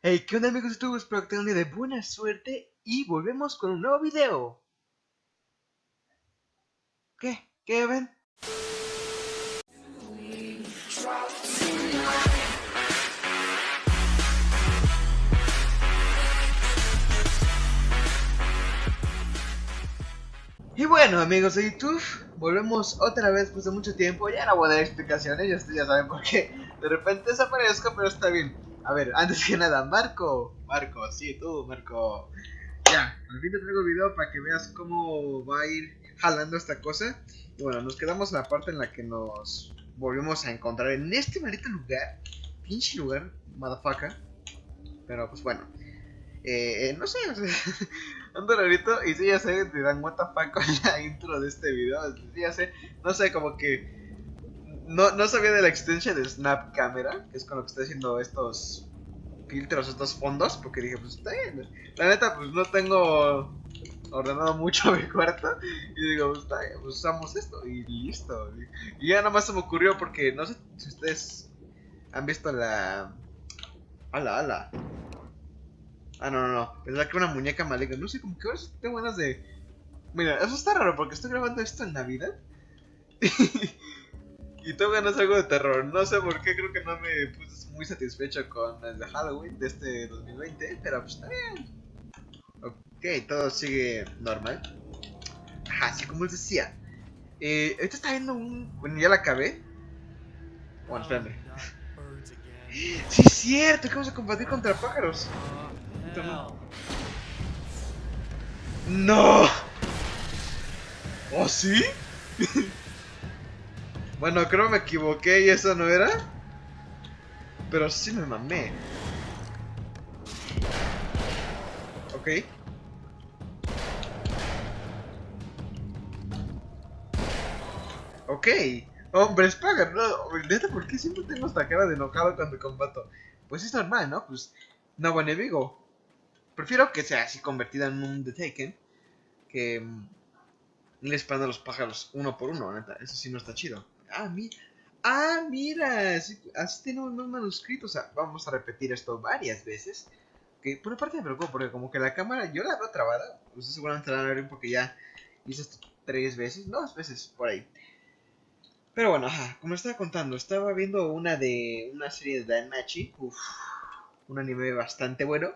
Hey, ¿qué onda amigos de YouTube? Espero que tengan un día de buena suerte y volvemos con un nuevo video. ¿Qué? ¿Qué ven? Y bueno amigos de YouTube, volvemos otra vez después de mucho tiempo, ya no voy a dar explicaciones, ya saben por qué de repente desaparezco, pero está bien. A ver, antes que nada, Marco, Marco, sí, tú, Marco. Ya, al fin te traigo el video para que veas cómo va a ir jalando esta cosa. Y bueno, nos quedamos en la parte en la que nos volvemos a encontrar en este maldito lugar. Pinche lugar, motherfucker. Pero pues bueno. Eh, no sé, o sea, ando rarito y sí ya sé, dirán what the fuck con la intro de este video. Sí ya sé, no sé, como que no, no sabía de la existencia de Snap Camera, que es con lo que estoy haciendo estos filtros, estos fondos, porque dije, pues está bien. La neta, pues no tengo ordenado mucho mi cuarto, y digo, pues está bien, pues usamos esto, y listo. Y ya nada más se me ocurrió porque no sé si ustedes han visto la... Ala, ala. Ah, no, no, no. Pensaba que una muñeca maligna. No sé, como que tengo ganas de... Mira, eso está raro porque estoy grabando esto en Navidad. Y tengo ganas algo de terror. No sé por qué, creo que no me puse muy satisfecho con el de Halloween de este 2020, pero pues está bien. Ok, todo sigue normal. Así como les decía. Eh, ahorita está viendo un... Bueno, ya la acabé. Bueno, espérame. sí es cierto, que vamos a combatir contra pájaros. No. ¿Oh, sí? Bueno, creo me equivoqué y eso no era. Pero sí me mamé. Ok. Ok. Hombre, Spagger, no, neta, ¿por qué siempre tengo esta cara de enojado cuando combato? Pues es normal, ¿no? Pues, no buen enemigo. Prefiero que sea así convertida en un The Taken. Que... Mm, le a los pájaros uno por uno, neta. Eso sí no está chido. Ah, mi... ah mira, así, tiene unos manuscritos. O sea, vamos a repetir esto varias veces. Que por una parte me preocupa porque como que la cámara yo la veo trabada. Ustedes seguramente la van a ver porque ya hice esto tres veces, dos veces por ahí. Pero bueno, ajá, como estaba contando, estaba viendo una de una serie de Danmachi, uff, un anime bastante bueno.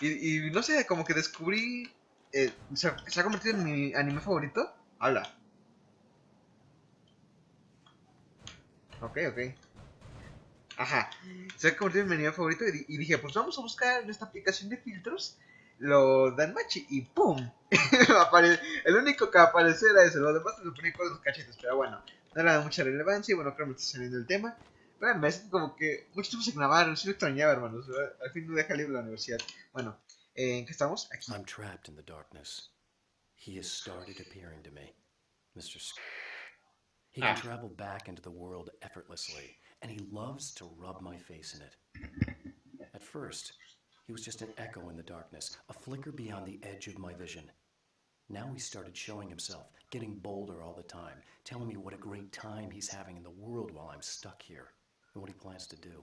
Y, no sé, como que descubrí, eh, se, se ha convertido en mi anime favorito. Habla. Ok, ok. Ajá. Se ha convertido en mi anime favorito y, dije, pues vamos a buscar en esta aplicación de filtros lo Danmachi y ¡pum! el único que apareció era ese, lo demás se lo ponía con los cachetes, pero bueno, no era de mucha relevancia y bueno, creo que me está saliendo el tema. Pero me hace como que mucho tiempo se grabaron, sí lo extrañaba, hermanos. Al fin no deja libre la universidad. Bueno, eh, ¿en qué estamos? Aquí. I'm trapped in the darkness. He has started appearing to me. Mr. He can ah. travel back into the world effortlessly, and he loves to rub my face in it. At first, he was just an echo in the darkness, a flicker beyond the edge of my vision. Now he started showing himself, getting bolder all the time, telling me what a great time he's having in the world while I'm stuck here, and what he plans to do,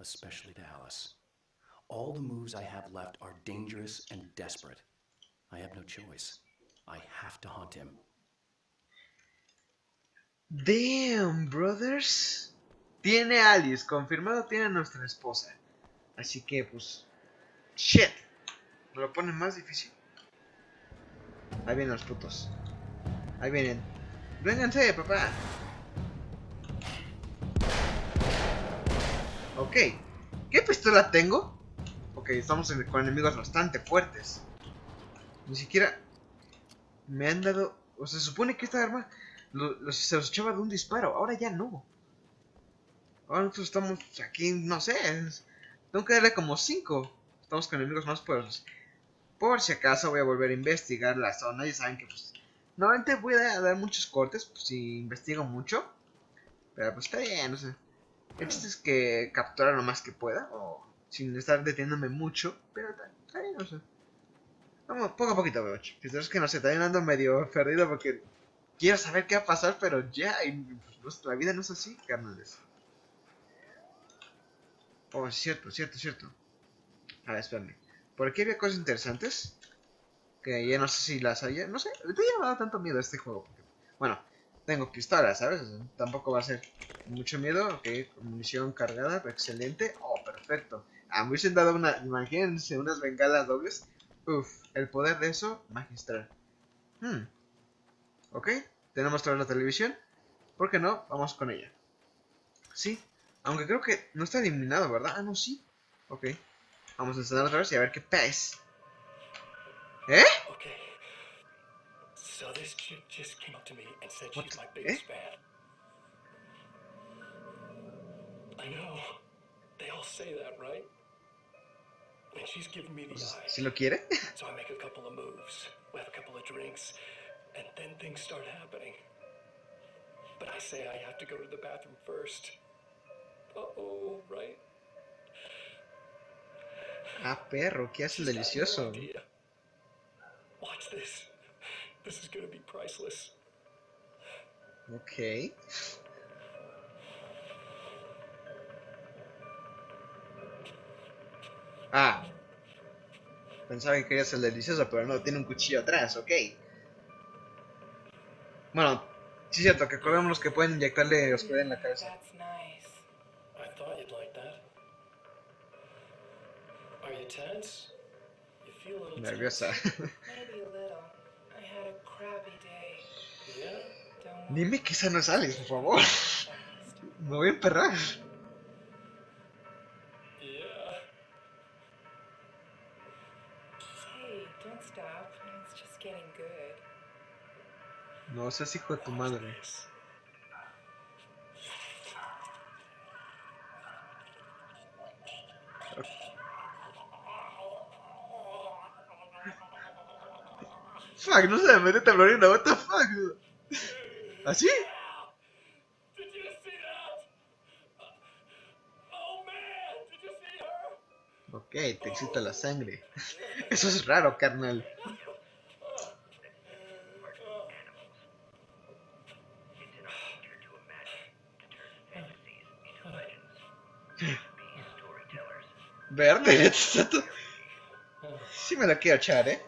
especially to Alice. All the moves I have left are dangerous and desperate. I have no choice. I have to hunt him Damn, brothers. Tiene Alice, confirmado tiene a nuestra esposa. Así que, pues. Shit. Me lo pone más difícil. Ahí vienen los putos. Ahí vienen. Vénganse, papá. Ok. ¿Qué pistola tengo? Ok, estamos con enemigos bastante fuertes. Ni siquiera me han dado... O se supone que esta arma se los echaba de un disparo, ahora ya no. Ahora nosotros estamos aquí, no sé, tengo que darle como 5. Estamos con enemigos más poderosos. Por si acaso voy a volver a investigar la zona, ya saben que pues... Normalmente voy a dar muchos cortes pues, si investigo mucho. Pero pues está bien, no sé. El chiste es que capturar lo más que pueda, o sin estar deteniéndome mucho, pero está, bien, no sé. Vamos, poco a poquito, veo. Es que no sé, también ando medio perdido porque quiero saber qué va a pasar, pero ya, nuestra vida no es así, carnales. Oh, cierto, cierto, cierto. A ver, espérame. Por aquí había cosas interesantes. Que ya no sé si las haya. No sé, ahorita ya me da tanto miedo este juego. bueno, tengo pistolas, ¿sabes? Tampoco va a ser mucho miedo. Ok, munición cargada, excelente. Oh, perfecto. A mí se han dado una. Imagínense, unas bengalas dobles. Uf, el poder de eso, magistral. Hmm. Ok, tenemos toda la televisión. ¿Por qué no? Vamos con ella. Sí, aunque creo que no está eliminado, ¿verdad? Ah, no, sí. Ok. Vamos a encender otra vez y a ver qué pez. ¿Eh? My Eh? ¿Si lo quiere? And then things start happening. But I say I have to go to the bathroom first. Uh oh, right? Ah, perro, ¿qué hace el delicioso? Watch this. This is gonna be priceless. Ok. Ah. Pensaba que quería ser delicioso, pero no, tiene un cuchillo atrás, ok. Bueno, sí es cierto, que acordémonos que pueden inyectarle oscuridad en la cabeza. Nerviosa. Dime que esa no es Alice, por favor. Me voy a emperrar. Hey, don't stop. It's just getting good. No seas hijo de tu madre. Fuck, no se me mete temblorina, what the fuck. ¿Así? Ok, te excita la sangre. Eso es raro, carnal. Verde. Sí me la quiero echar, ¿eh?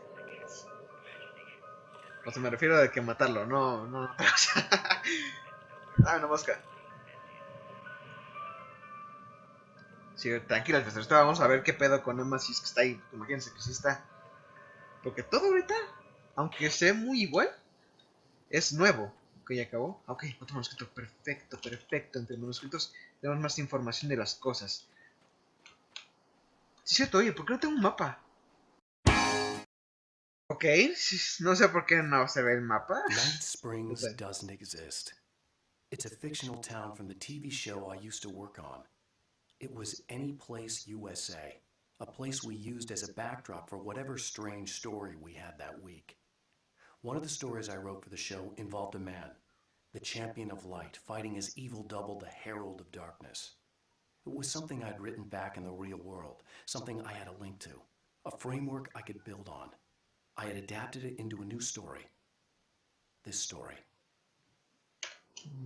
O sea, me refiero a que matarlo, no, no, no. ah, una mosca. Sí, tranquila, pues vamos a ver qué pedo con Emma si es que está ahí. Imagínense que sí está. Porque todo ahorita, aunque sea muy igual, es nuevo. Ok, ya acabó. Ok, otro manuscrito. Perfecto, perfecto. Entre manuscritos tenemos más información de las cosas. Sí, es cierto, oye, ¿por qué no tengo un mapa? Ok, no sé por qué no se ve el mapa. Night Springs Okay. doesn't exist. It's a fictional town from the TV show I used to work on. It was Any Place USA, a place we used as a backdrop for whatever strange story we had that week. One of the stories I wrote for the show involved a man, the champion of light, fighting his evil double, the herald of darkness. It was something I'd written back in the real world, something I had a link to, a framework I could build on. I had adapted it into a new story. This story.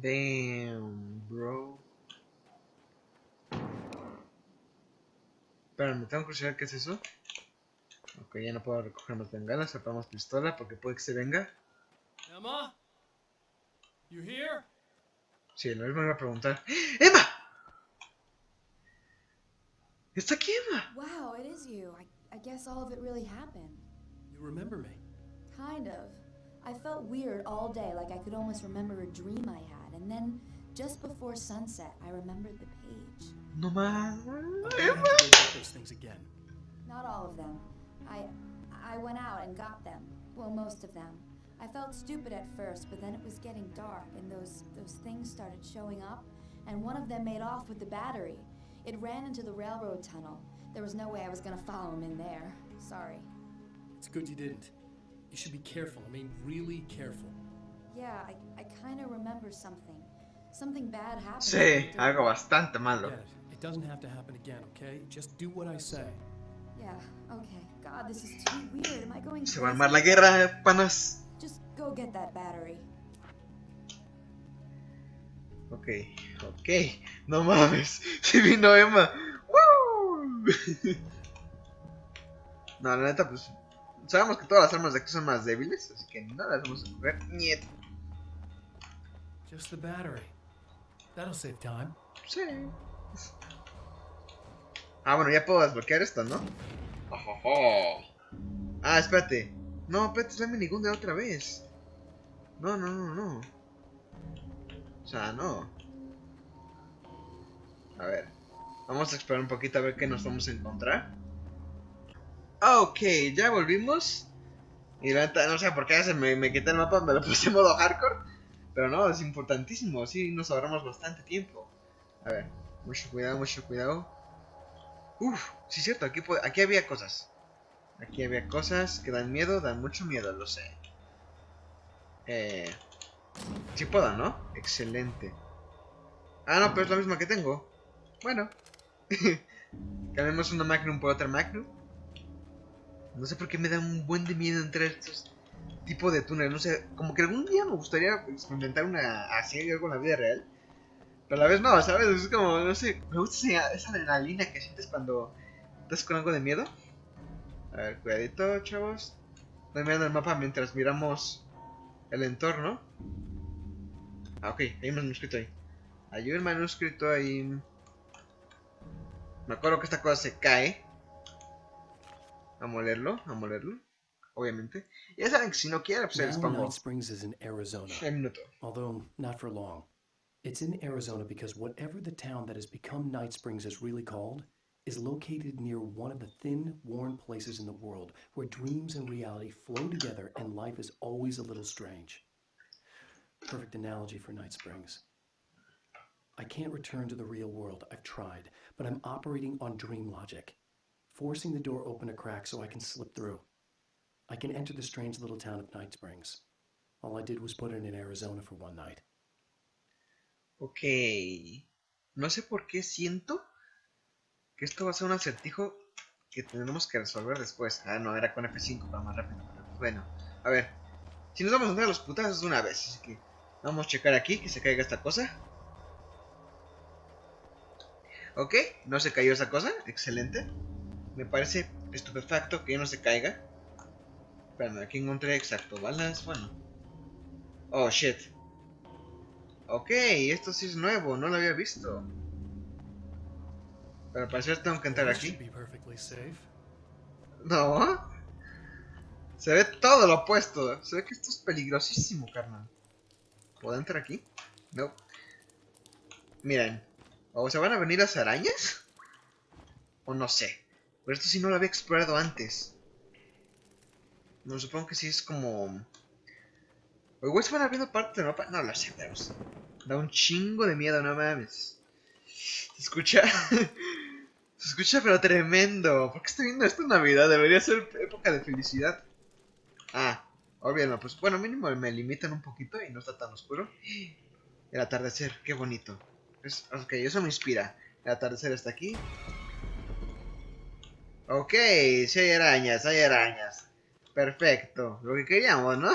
Damn, bro. Espera, me tengo que curiosidad qué es eso. Ok, ya no puedo recoger más bengalas, separamos pistola porque puede que se venga. Emma? You here? Sí, lo mismo iba a preguntar. ¡Emma! ¡Está aquí Wow, it is you. I, I guess all of it really happened. You remember me? Kind of. I felt weird all day, like I could almost remember a dream I had, and then just before sunset, I remembered the page. No más. I'm gonna have Emma. to go get those things again. Not all of them. I I went out and got them. Well, most of them. I felt stupid at first, but then it was getting dark and those those things started showing up, and one of them made off with the battery. It ran into the railroad tunnel. There was no way I was going to follow him in there. Sorry. It's good you didn't. You should be careful. I mean, really careful. Yeah, I, I kind of remember something. Something bad happened. Sí, to algo bastante malo. Get it. It doesn't have to happen again, okay? Just do what I say. Yeah, okay. God, this is too weird. Am I going Se va a crazy? armar la guerra, panas. Just go get that battery. Ok, ok. No mames. Si vino Emma. ¡Woo! No, la neta, pues. Sabemos que todas las armas de aquí son más débiles, así que no las vamos a coger. Niet. Just the battery. That'll save time. Sí. Ah, bueno, ya puedo desbloquear esto, ¿no? Ah, espérate. No, espérate, es la minigun de otra vez. No, no, no, no. O sea, no. A ver. Vamos a explorar un poquito a ver qué nos vamos a encontrar. Ok, ya volvimos. Y la no sé por qué se me, me quité el mapa, me lo puse en modo hardcore. Pero no, es importantísimo, sí, nos ahorramos bastante tiempo. A ver, mucho cuidado, mucho cuidado. Uf, sí es cierto, aquí, aquí había cosas. Aquí había cosas que dan miedo, dan mucho miedo, lo sé. Eh... Sí puedo, ¿no? Excelente. Ah, no, pero es la misma que tengo. Bueno. Cambiamos una Magnum por otra Magnum. No sé por qué me da un buen de miedo entrar a estos tipos de túneles. No sé, como que algún día me gustaría experimentar una así algo en la vida real. Pero a la vez no, ¿sabes? Es como, no sé, me gusta esa, adrenalina que sientes cuando estás con algo de miedo. A ver, cuidadito, chavos. Estoy mirando el mapa mientras miramos el entorno. Ah, ok, hay un manuscrito ahí. Hay un manuscrito ahí. Me acuerdo que esta cosa se cae. Vamos a leerlo, vamos a leerlo. Obviamente. Ya saben que si no quiere, pues se les pongo. Night Springs is in Arizona, Un minuto. although not for long. It's in Arizona because whatever the town that has become Night Springs is really called is located near one of the thin, worn places in the world where dreams and reality flow together and life is always a little strange. Perfect analogy for Night Springs. I can't return to the real world. I've tried, but I'm operating on dream logic, forcing the door open a crack so I can slip through. I can enter the strange little town of Night Springs. All I did was put it in Arizona for one night. Ok. No sé por qué siento que esto va a ser un acertijo que tendremos que resolver después. Ah, no, era con F5 para más rápido. pero bueno, a ver. Si nos vamos a entrar a los putazos de una vez. Así que vamos a checar aquí que se caiga esta cosa. Ok, no se cayó esa cosa. Excelente. Me parece estupefacto que no se caiga. Espérame, aquí encontré exacto. Balas, bueno. Oh, shit. Ok, esto sí es nuevo, no lo había visto. Pero al parecer tengo que entrar aquí. No. Se ve todo lo opuesto. Se ve que esto es peligrosísimo, carnal. ¿Puedo entrar aquí? No. Miren. ¿O se van a venir las arañas? O no sé. Pero esto sí no lo había explorado antes. No, supongo que sí es como... O igual se van abriendo partes del mapa. No lo sé, pero... Da un chingo de miedo, no mames. ¿Se escucha? Se escucha pero tremendo. ¿Por qué estoy viendo esto en Navidad? Debería ser época de felicidad. Ah, olvídalo. Pues bueno, mínimo me limitan un poquito y no está tan oscuro. El atardecer, qué bonito. Es, ok, eso me inspira. El atardecer está aquí. Ok, si hay arañas, hay arañas. Perfecto. Lo que queríamos, ¿no?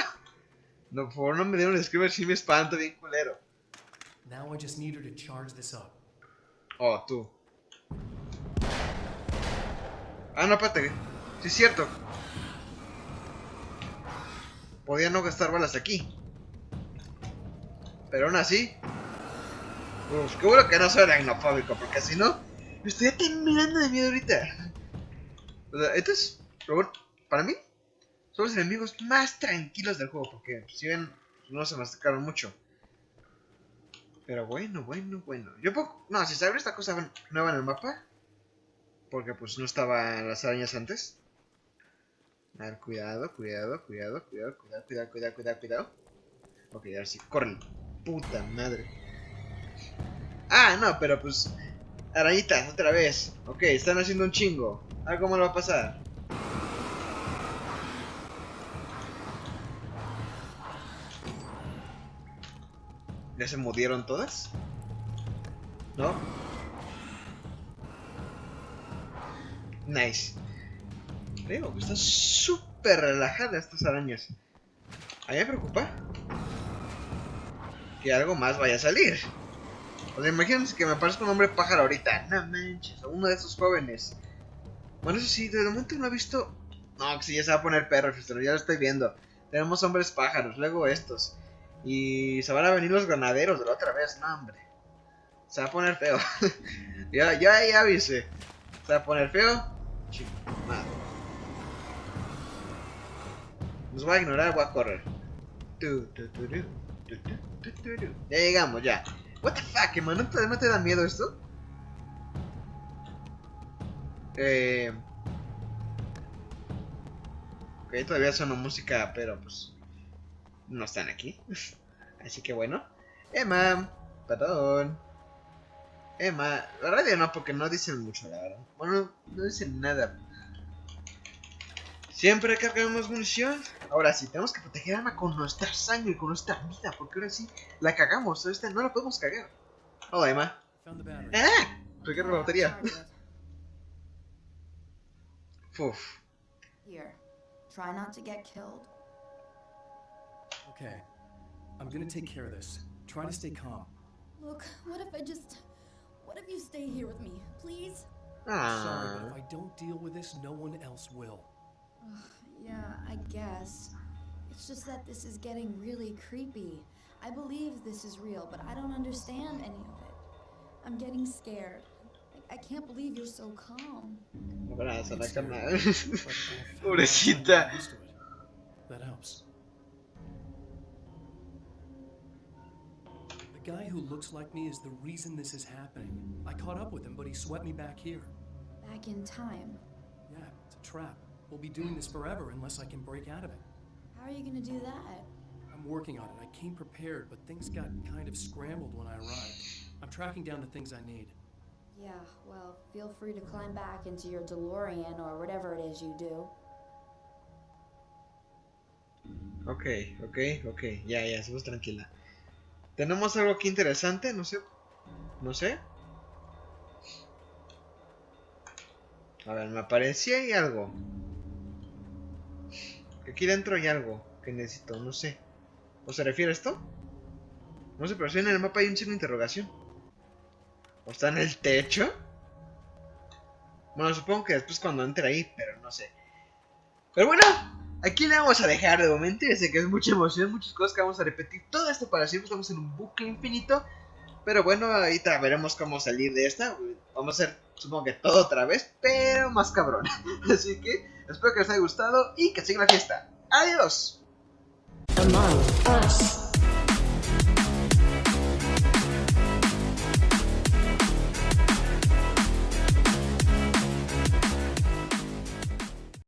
No, por favor, no me dieron un screamer si me espanto bien culero. Now I just need her to charge this up. Oh, tú. Ah, no, espérate. Sí es cierto. Podía no gastar balas aquí. Pero aún así. Uf, qué bueno que no soy aracnofóbico, porque si no, me estoy temblando de miedo ahorita. O para mí, son los enemigos más tranquilos del juego, porque si ven, no se me acercaron mucho. Pero bueno, bueno, bueno. Yo puedo... No, si se abre esta cosa nueva en el mapa. Porque pues no estaban las arañas antes. A ver, cuidado, cuidado, cuidado, cuidado, cuidado, cuidado, cuidado, cuidado, cuidado. Ok, ahora sí, corre. Puta madre. Ah, no, pero pues... Arañitas, otra vez. Ok, están haciendo un chingo. Algo malo va a pasar. ¿Ya se murieron todas? ¿No? Nice. Creo que están súper relajadas estas arañas. A mí me preocupa que algo más vaya a salir. O sea, imagínense que me aparezca un hombre pájaro ahorita. No manches, uno de esos jóvenes. Bueno, eso sí, de momento no he visto No, que sí, ya se va a poner perro, ya lo estoy viendo. Tenemos hombres pájaros, luego estos. Y se van a venir los ganaderos de la otra vez, no, hombre. Se va a poner feo. ya, ya, ya avisé. Se va a poner feo. Chingado. Nos va a ignorar, voy a correr. Ya llegamos, ya. What the fuck, hermano, ¿no te da miedo esto? Eh... Todavía sonó música, pero pues... No están aquí. Así que bueno. Emma, perdón. Emma, la radio no, porque no dicen mucho, la verdad. Bueno, no dicen nada. Siempre cargamos munición. Ahora sí, tenemos que proteger a Emma con nuestra sangre, con nuestra vida, porque ahora sí la cagamos. Esta no la podemos cagar. Hola, Emma. The battery. ¡Ah! Recargo la batería. Uf. Here, try not to get killed. Okay. I'm gonna take care of this. Try to stay calm. Look, what if I just. What if you stay here with me, please? Sorry, Ah. but if I don't deal with this, no one else will. Yeah, I guess. It's just that this is getting really creepy. I believe this is real, but I don't understand any of it. I'm getting scared. I, I can't believe you're so calm. Abrazo la It's cama. But I've had enough time Pobrecita. getting used. That helps. Guy who looks like me is the reason this is happening. I caught up with him, but he swept me back here. Back in time. Yeah, it's a trap. We'll be doing this forever unless I can break out of it. How are you gonna do that? I'm working on it. I came prepared, but things got kind of scrambled when I arrived. I'm tracking down the things I need. Yeah, well, feel free to climb back into your DeLorean or whatever it is you do. Ok, ok, ok. Ya, ya, estamos tranquila. Tenemos algo aquí interesante, no sé. No sé. A ver, me aparecía ahí algo. Aquí dentro hay algo que necesito, no sé. ¿O se refiere a esto? No sé, pero si en el mapa hay un signo de interrogación. ¿O está en el techo? Bueno, supongo que después cuando entre ahí, pero no sé. Pero bueno, aquí le vamos a dejar de momento. Ya sé que es mucha emoción, muchas cosas que vamos a repetir. Todo esto para siempre, estamos en un bucle infinito. Pero bueno, ahorita veremos cómo salir de esta. Vamos a hacer, supongo que todo otra vez, pero más cabrón. Así que espero que les haya gustado y que siga la fiesta. ¡Adiós!